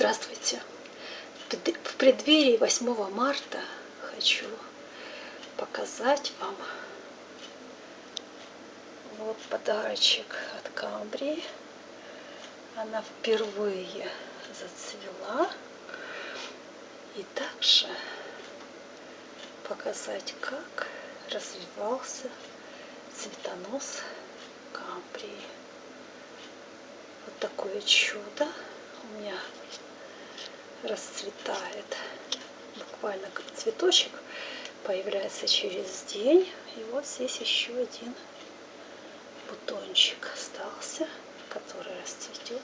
Здравствуйте! В преддверии 8 марта хочу показать вам вот подарочек от Камбрии. Она впервые зацвела. И также показать, как развивался цветонос Камбрии. Вот такое чудо расцветает. Буквально как цветочек появляется через день. И вот здесь еще один бутончик остался, который расцветет,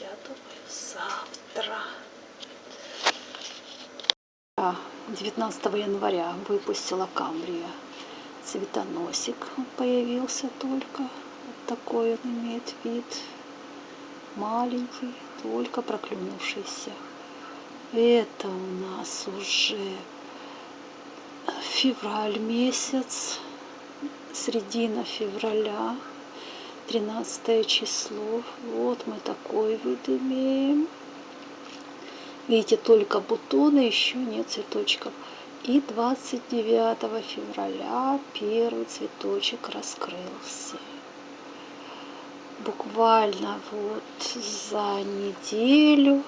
я думаю, завтра. 19 января выпустила Камбрия цветоносик появился только вот такой он имеет вид маленький только проклюнувшийся. Это у нас уже февраль месяц середина февраля 13 число. Вот мы такой вид имеем. Видите только бутоны еще нет цветочков. И 29 февраля первый цветочек раскрылся буквально вот за неделю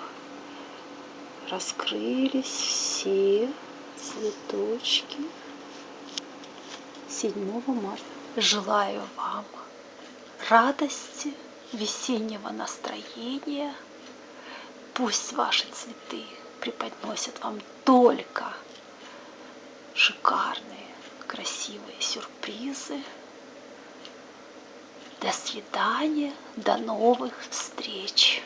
раскрылись все цветочки 7 марта. Желаю вам радости, весеннего настроения. Пусть ваши цветы преподносят вам только шикарные, красивые сюрпризы. До свидания, до новых встреч!